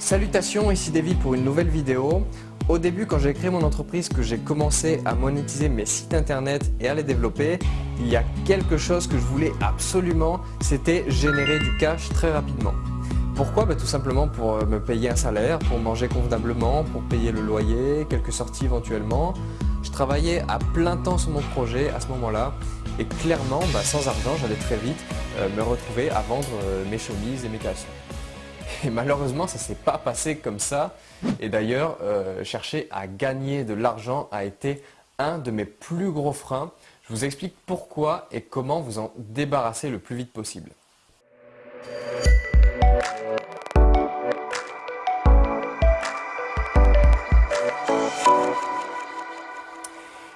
Salutations, ici David pour une nouvelle vidéo. Au début, quand j'ai créé mon entreprise, que j'ai commencé à monétiser mes sites internet et à les développer, il y a quelque chose que je voulais absolument, c'était générer du cash très rapidement. Pourquoi? Bah, Tout simplement pour euh, me payer un salaire, pour manger convenablement, pour payer le loyer, quelques sorties éventuellement. Je travaillais à plein temps sur mon projet à ce moment-là et clairement, bah, sans argent, j'allais très vite euh, me retrouver à vendre euh, mes chemises et mes caleçons. Et malheureusement, ça ne s'est pas passé comme ça. Et d'ailleurs, euh, chercher à gagner de l'argent a été un de mes plus gros freins. Je vous explique pourquoi et comment vous en débarrasser le plus vite possible.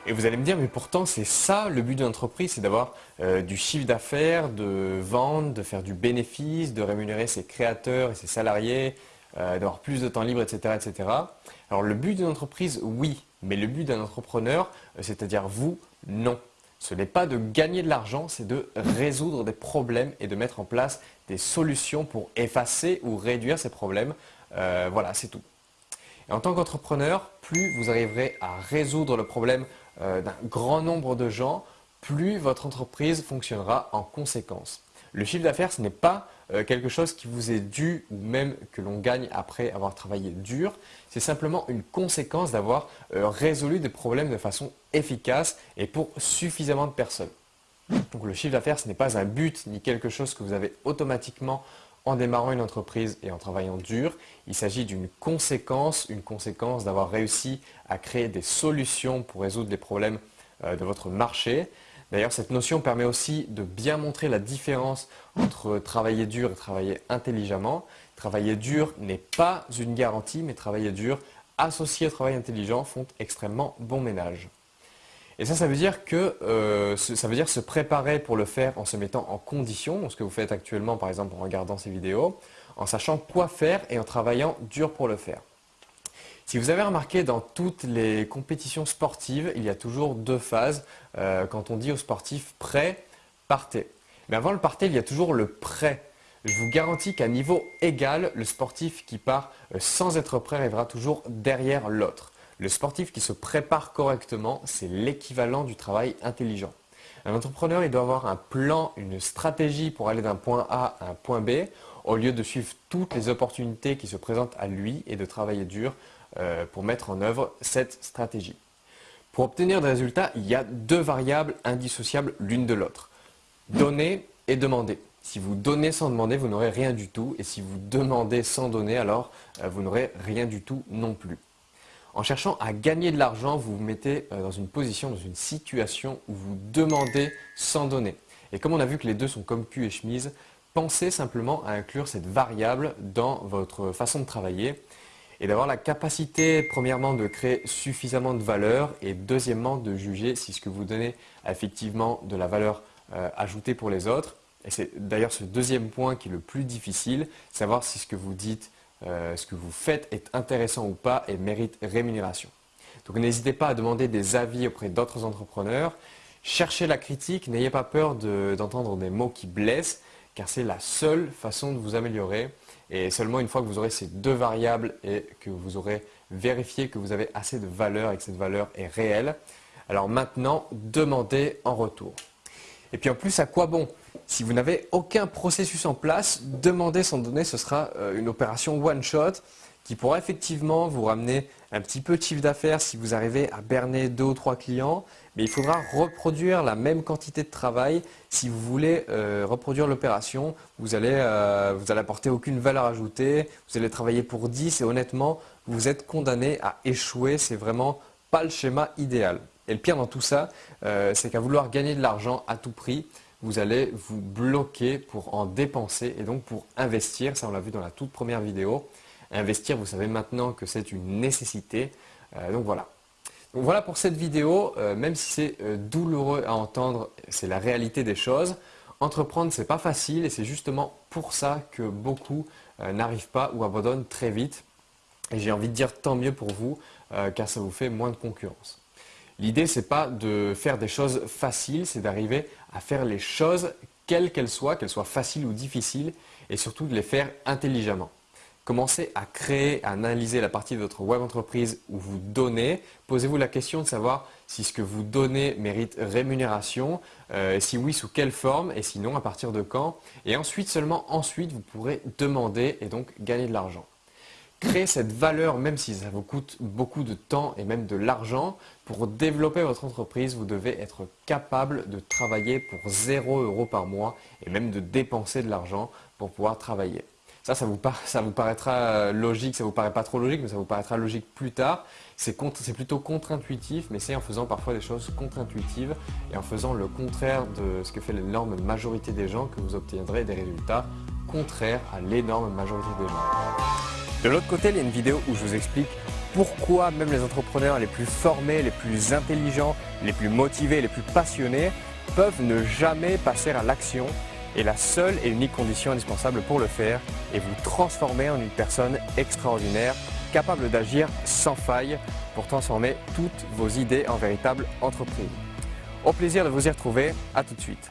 Et vous allez me dire, mais pourtant c'est ça le but d'une entreprise, c'est d'avoir euh, du chiffre d'affaires, de vendre, de faire du bénéfice, de rémunérer ses créateurs et ses salariés, euh, d'avoir plus de temps libre, etc., etc. Alors le but d'une entreprise, oui, mais le but d'un entrepreneur, euh, c'est-à-dire vous, non. Ce n'est pas de gagner de l'argent, c'est de résoudre des problèmes et de mettre en place des solutions pour effacer ou réduire ces problèmes. voilà, c'est tout. Et en tant qu'entrepreneur, plus vous arriverez à résoudre le problème euh, d'un grand nombre de gens, plus votre entreprise fonctionnera en conséquence. Le chiffre d'affaires, ce n'est pas euh, quelque chose qui vous est dû ou même que l'on gagne après avoir travaillé dur. C'est simplement une conséquence d'avoir euh, résolu des problèmes de façon efficace et pour suffisamment de personnes. Donc le chiffre d'affaires, ce n'est pas un but ni quelque chose que vous avez automatiquement en démarrant une entreprise et en travaillant dur, il s'agit d'une conséquence, une conséquence d'avoir réussi à créer des solutions pour résoudre les problèmes euh, de votre marché. D'ailleurs, cette notion permet aussi de bien montrer la différence entre travailler dur et travailler intelligemment. Travailler dur n'est pas une garantie, mais travailler dur associé au travail intelligent font extrêmement bon ménage. Et ça, ça veut dire que euh, ça veut dire se préparer pour le faire en se mettant en condition, ce que vous faites actuellement par exemple en regardant ces vidéos, en sachant quoi faire et en travaillant dur pour le faire. Si vous avez remarqué dans toutes les compétitions sportives, il y a toujours deux phases. Euh, quand on dit aux sportifs prêt, partez. Mais avant le partez, il y a toujours le prêt. Je vous garantis qu'à niveau égal, le sportif qui part euh, sans être prêt arrivera toujours derrière l'autre. Le sportif qui se prépare correctement, c'est l'équivalent du travail intelligent. Un entrepreneur, il doit avoir un plan, une stratégie pour aller d'un point A à un point B, au lieu de suivre toutes les opportunités qui se présentent à lui et de travailler dur euh, pour mettre en œuvre cette stratégie. Pour obtenir des résultats, il y a deux variables indissociables l'une de l'autre. Donner et demander. Si vous donnez sans demander, vous n'aurez rien du tout. Et si vous demandez sans donner, alors euh, vous n'aurez rien du tout non plus. En cherchant à gagner de l'argent, vous vous mettez euh, dans une position, dans une situation où vous demandez sans donner. Et comme on a vu que les deux sont comme cul et chemise, pensez simplement à inclure cette variable dans votre façon de travailler et d'avoir la capacité, premièrement, de créer suffisamment de valeur et deuxièmement, de juger si ce que vous donnez a effectivement de la valeur euh, ajoutée pour les autres. Et c'est d'ailleurs ce deuxième point qui est le plus difficile, savoir si ce que vous dites euh, ce que vous faites est intéressant ou pas et mérite rémunération. Donc n'hésitez pas à demander des avis auprès d'autres entrepreneurs. Cherchez la critique, n'ayez pas peur d'entendre des mots qui blessent, car c'est la seule façon de vous améliorer. Et seulement une fois que vous aurez ces deux variables et que vous aurez vérifié que vous avez assez de valeur et que cette valeur est réelle, alors maintenant, demandez en retour. Et puis en plus, à quoi bon? Si vous n'avez aucun processus en place, demander sans donner, ce sera euh, une opération one-shot qui pourra effectivement vous ramener un petit peu de chiffre d'affaires si vous arrivez à berner deux ou trois clients, mais il faudra reproduire la même quantité de travail. Si vous voulez euh, reproduire l'opération, vous allez, euh, vous allez apporter aucune valeur ajoutée, vous allez travailler pour 10 et honnêtement, vous êtes condamné à échouer. C'est vraiment pas le schéma idéal. Et le pire dans tout ça, c'est qu'à vouloir gagner de l'argent à tout prix, vous allez vous bloquer pour en dépenser et donc pour investir. Ça, on l'a vu dans la toute première vidéo. Investir, vous savez maintenant que c'est une nécessité. Euh, donc voilà. Donc voilà pour cette vidéo. Euh, même si c'est euh, douloureux à entendre, c'est la réalité des choses. Entreprendre, c'est pas facile et c'est justement pour ça que beaucoup n'arrivent pas ou abandonnent très vite. Et j'ai envie de dire tant mieux pour vous, car ça vous fait moins de concurrence. L'idée, ce n'est pas de faire des choses faciles, c'est d'arriver à faire les choses, quelles qu'elles soient, qu'elles soient faciles ou difficiles, et surtout de les faire intelligemment. Commencez à créer, à analyser la partie de votre web entreprise où vous donnez. Posez-vous la question de savoir si ce que vous donnez mérite rémunération, euh, si oui, sous quelle forme et sinon à partir de quand. Et ensuite, seulement ensuite, vous pourrez demander et donc gagner de l'argent. Créer cette valeur, même si ça vous coûte beaucoup de temps et même de l'argent, pour développer votre entreprise, vous devez être capable de travailler pour 0 euros par mois et même de dépenser de l'argent pour pouvoir travailler. Ça, ça vous, paraîtra logique, ça vous paraît pas trop logique, mais ça vous paraîtra logique plus tard. C'est plutôt contre-intuitif, mais c'est en faisant parfois des choses contre-intuitives et en faisant le contraire de ce que fait l'énorme majorité des gens que vous obtiendrez des résultats contraires à l'énorme majorité des gens. De l'autre côté, il y a une vidéo où je vous explique pourquoi même les entrepreneurs les plus formés, les plus intelligents, les plus motivés, les plus passionnés peuvent ne jamais passer à l'action et la seule et unique condition indispensable pour le faire est vous transformer en une personne extraordinaire, capable d'agir sans faille pour transformer toutes vos idées en véritable entreprise. Au plaisir de vous y retrouver, à tout de suite.